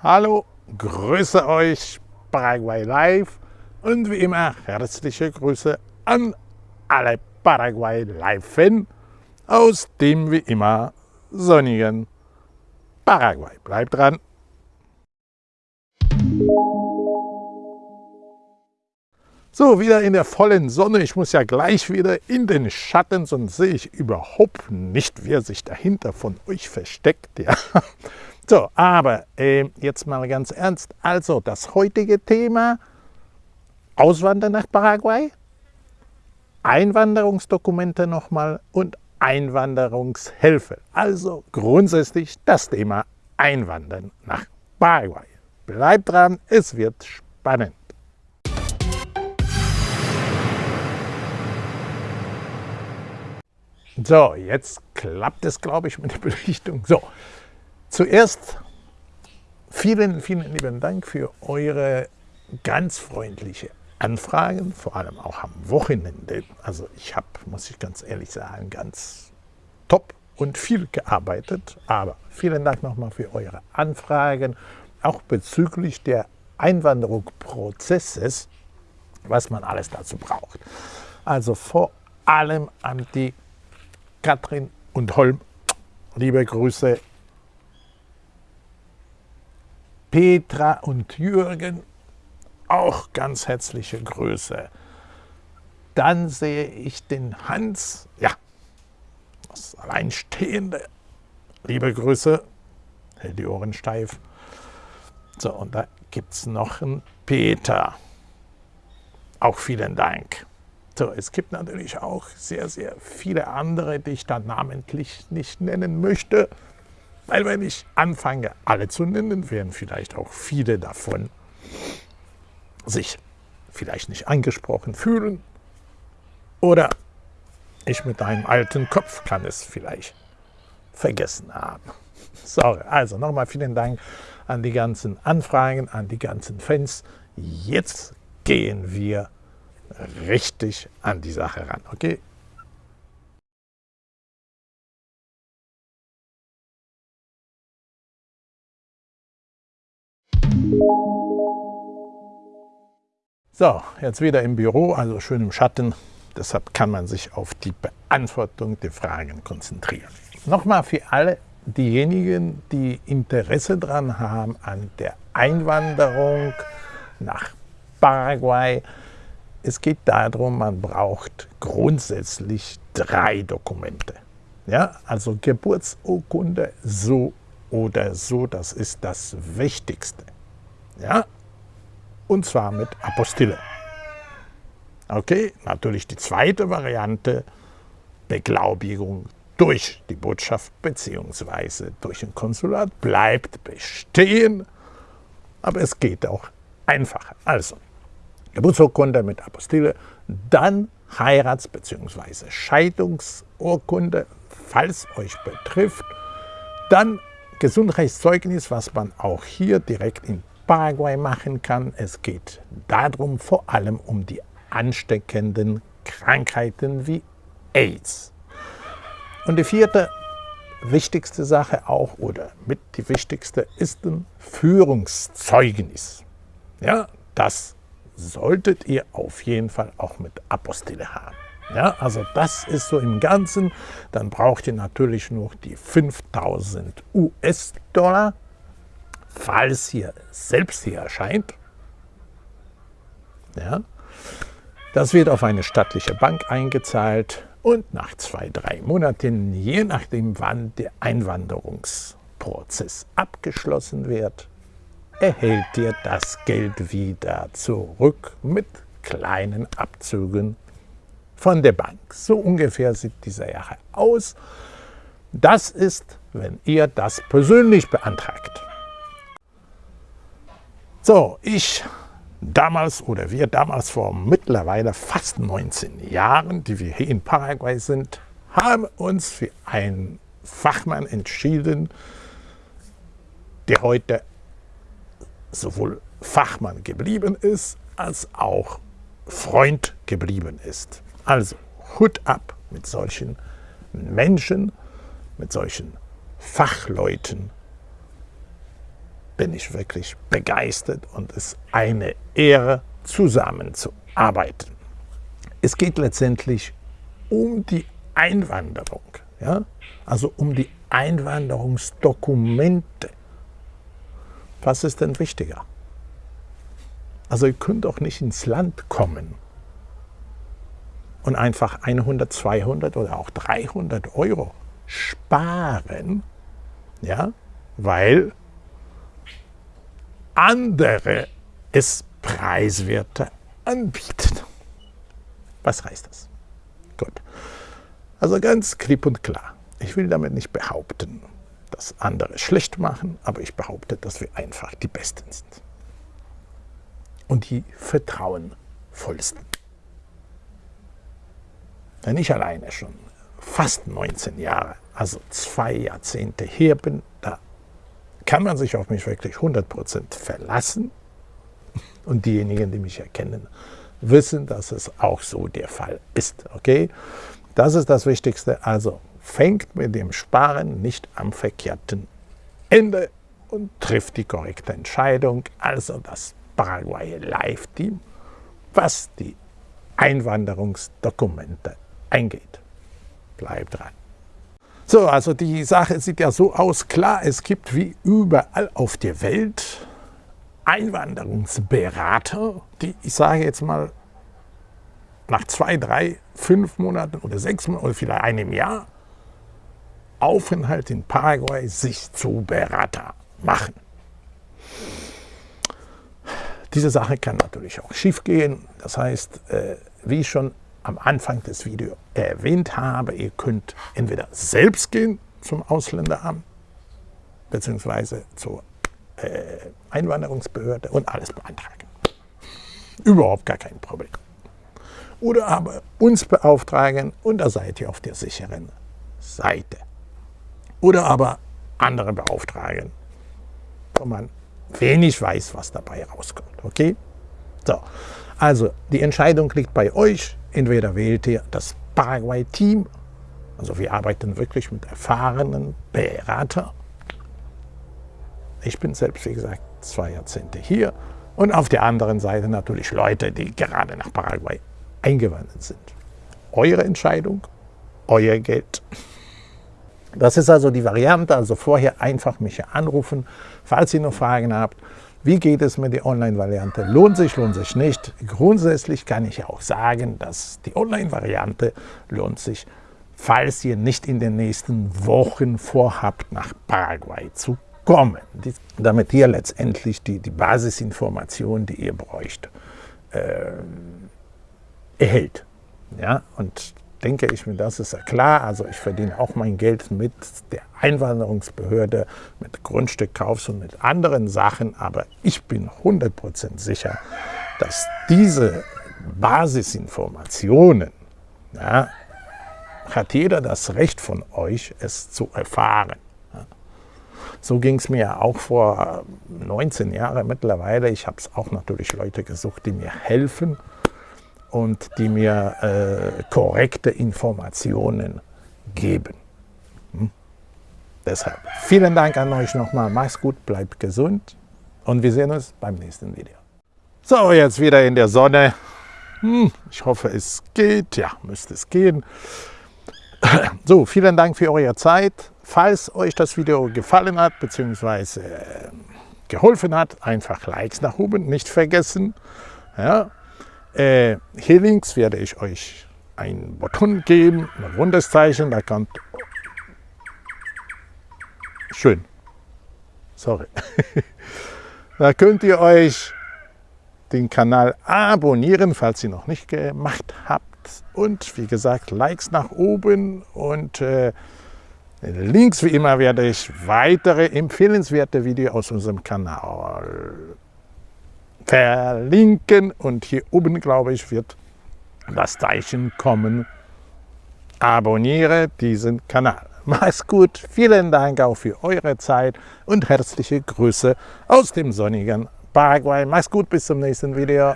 Hallo, grüße euch, Paraguay Live und wie immer herzliche Grüße an alle Paraguay Live-Fan aus dem wie immer sonnigen Paraguay. Bleibt dran! So, wieder in der vollen Sonne. Ich muss ja gleich wieder in den Schatten, sonst sehe ich überhaupt nicht, wer sich dahinter von euch versteckt. Ja. So, aber äh, jetzt mal ganz ernst. Also, das heutige Thema, Auswandern nach Paraguay, Einwanderungsdokumente nochmal und Einwanderungshilfe. Also grundsätzlich das Thema Einwandern nach Paraguay. Bleibt dran, es wird spannend. So, jetzt klappt es, glaube ich, mit der Belichtung. So, Zuerst vielen, vielen lieben Dank für eure ganz freundliche Anfragen, vor allem auch am Wochenende. Also ich habe, muss ich ganz ehrlich sagen, ganz top und viel gearbeitet. Aber vielen Dank nochmal für eure Anfragen, auch bezüglich der Einwanderungsprozesses, was man alles dazu braucht. Also vor allem an die Katrin und Holm, liebe Grüße Petra und Jürgen, auch ganz herzliche Grüße. Dann sehe ich den Hans, ja, das Alleinstehende. Liebe Grüße, hält die Ohren steif. So, und da gibt es noch einen Peter. Auch vielen Dank. So, es gibt natürlich auch sehr, sehr viele andere, die ich da namentlich nicht nennen möchte. Weil wenn ich anfange, alle zu nennen, werden vielleicht auch viele davon sich vielleicht nicht angesprochen fühlen. Oder ich mit einem alten Kopf kann es vielleicht vergessen haben. Sorry, also nochmal vielen Dank an die ganzen Anfragen, an die ganzen Fans. Jetzt gehen wir richtig an die Sache ran, okay? So, jetzt wieder im Büro, also schön im Schatten. Deshalb kann man sich auf die Beantwortung der Fragen konzentrieren. Nochmal für alle diejenigen, die Interesse daran haben an der Einwanderung nach Paraguay. Es geht darum, man braucht grundsätzlich drei Dokumente. Ja, also Geburtsurkunde so oder so, das ist das Wichtigste. Ja, und zwar mit Apostille. Okay, natürlich die zweite Variante, Beglaubigung durch die Botschaft bzw. durch ein Konsulat bleibt bestehen, aber es geht auch einfacher. Also, Geburtsurkunde mit Apostille, dann Heirats- bzw. Scheidungsurkunde, falls euch betrifft, dann Gesundheitszeugnis, was man auch hier direkt in Paraguay machen kann. Es geht darum, vor allem um die ansteckenden Krankheiten wie AIDS. Und die vierte wichtigste Sache auch, oder mit die wichtigste, ist ein Führungszeugnis. Ja, das solltet ihr auf jeden Fall auch mit Apostille haben. Ja, also das ist so im Ganzen. Dann braucht ihr natürlich noch die 5000 US-Dollar falls hier selbst hier erscheint. Ja, das wird auf eine stattliche Bank eingezahlt und nach zwei, drei Monaten, je nachdem wann der Einwanderungsprozess abgeschlossen wird, erhält ihr das Geld wieder zurück mit kleinen Abzügen von der Bank. So ungefähr sieht diese Sache aus. Das ist, wenn ihr das persönlich beantragt. So, ich damals oder wir damals vor mittlerweile fast 19 Jahren, die wir hier in Paraguay sind, haben uns für einen Fachmann entschieden, der heute sowohl Fachmann geblieben ist, als auch Freund geblieben ist. Also Hut ab mit solchen Menschen, mit solchen Fachleuten bin ich wirklich begeistert und es ist eine Ehre, zusammenzuarbeiten. Es geht letztendlich um die Einwanderung, ja? also um die Einwanderungsdokumente. Was ist denn wichtiger? Also ihr könnt doch nicht ins Land kommen und einfach 100, 200 oder auch 300 Euro sparen, ja, weil andere es preiswerter anbieten. Was heißt das? Gut. Also ganz klipp und klar. Ich will damit nicht behaupten, dass andere schlecht machen, aber ich behaupte, dass wir einfach die Besten sind. Und die vertrauenvollsten. Wenn ich alleine schon fast 19 Jahre, also zwei Jahrzehnte her bin, da kann man sich auf mich wirklich 100% verlassen. Und diejenigen, die mich erkennen, wissen, dass es auch so der Fall ist. Okay? Das ist das Wichtigste. Also fängt mit dem Sparen nicht am verkehrten Ende und trifft die korrekte Entscheidung. Also das Paraguay Live Team, was die Einwanderungsdokumente eingeht. Bleibt dran. So, also die Sache sieht ja so aus. Klar, es gibt wie überall auf der Welt Einwanderungsberater, die, ich sage jetzt mal, nach zwei, drei, fünf Monaten oder sechs Monaten oder vielleicht einem Jahr Aufenthalt in Paraguay sich zu Berater machen. Diese Sache kann natürlich auch schief gehen. Das heißt, äh, wie schon am Anfang des Videos erwähnt habe, ihr könnt entweder selbst gehen zum Ausländeramt beziehungsweise zur äh, Einwanderungsbehörde und alles beantragen. Überhaupt gar kein Problem. Oder aber uns beauftragen und da seid ihr auf der sicheren Seite. Oder aber andere beauftragen, wo man wenig weiß, was dabei rauskommt. Okay? So, also die Entscheidung liegt bei euch. Entweder wählt ihr das Paraguay-Team, also wir arbeiten wirklich mit erfahrenen Beratern. Ich bin selbst, wie gesagt, zwei Jahrzehnte hier. Und auf der anderen Seite natürlich Leute, die gerade nach Paraguay eingewandert sind. Eure Entscheidung, euer Geld. Das ist also die Variante, also vorher einfach mich anrufen, falls ihr noch Fragen habt. Wie geht es mit der Online-Variante? Lohnt sich, lohnt sich nicht? Grundsätzlich kann ich auch sagen, dass die Online-Variante lohnt sich, falls ihr nicht in den nächsten Wochen vorhabt, nach Paraguay zu kommen. damit ihr letztendlich die, die Basisinformationen, die ihr bräucht, äh, erhält. Ja? Und denke ich mir, das ist ja klar. Also ich verdiene auch mein Geld mit der Einwanderungsbehörde, mit Grundstückkaufs und mit anderen Sachen. Aber ich bin 100% sicher, dass diese Basisinformationen, ja, hat jeder das Recht von euch, es zu erfahren. So ging es mir auch vor 19 Jahren mittlerweile. Ich habe es auch natürlich Leute gesucht, die mir helfen und die mir äh, korrekte Informationen geben. Hm? Deshalb vielen Dank an euch nochmal. Macht's gut, bleibt gesund und wir sehen uns beim nächsten Video. So, jetzt wieder in der Sonne. Hm, ich hoffe, es geht. Ja, müsste es gehen. So, vielen Dank für eure Zeit. Falls euch das Video gefallen hat bzw. Äh, geholfen hat, einfach Likes nach oben nicht vergessen. Ja, äh, hier links werde ich euch ein Button geben, ein rundes Zeichen, da kommt... Schön. Sorry. da könnt ihr euch den Kanal abonnieren, falls ihr noch nicht gemacht habt. Und wie gesagt, Likes nach oben und äh, links wie immer werde ich weitere empfehlenswerte Videos aus unserem Kanal verlinken und hier oben, glaube ich, wird das Zeichen kommen. Abonniere diesen Kanal. Mach's gut, vielen Dank auch für eure Zeit und herzliche Grüße aus dem sonnigen Paraguay. Mach's gut, bis zum nächsten Video.